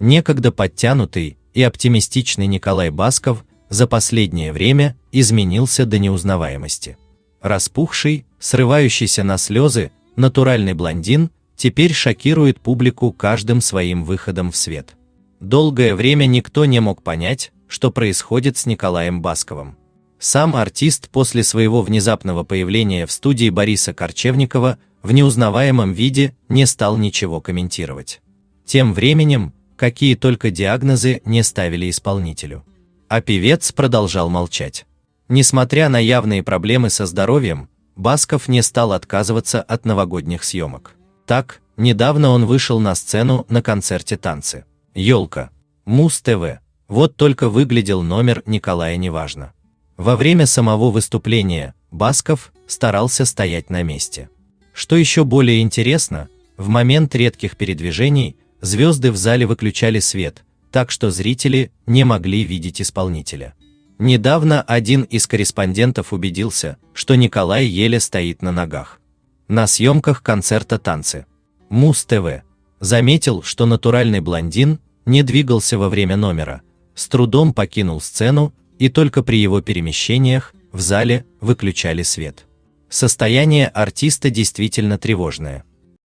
некогда подтянутый и оптимистичный Николай Басков за последнее время изменился до неузнаваемости. Распухший, срывающийся на слезы, натуральный блондин теперь шокирует публику каждым своим выходом в свет. Долгое время никто не мог понять, что происходит с Николаем Басковым. Сам артист после своего внезапного появления в студии Бориса Корчевникова в неузнаваемом виде не стал ничего комментировать. Тем временем, какие только диагнозы не ставили исполнителю. А певец продолжал молчать. Несмотря на явные проблемы со здоровьем, Басков не стал отказываться от новогодних съемок. Так, недавно он вышел на сцену на концерте танцы. Ёлка. Муз ТВ. Вот только выглядел номер Николая неважно. Во время самого выступления Басков старался стоять на месте. Что еще более интересно, в момент редких передвижений звезды в зале выключали свет, так что зрители не могли видеть исполнителя. Недавно один из корреспондентов убедился, что Николай еле стоит на ногах. На съемках концерта танцы. Муз ТВ заметил, что натуральный блондин не двигался во время номера, с трудом покинул сцену, и только при его перемещениях в зале выключали свет. Состояние артиста действительно тревожное.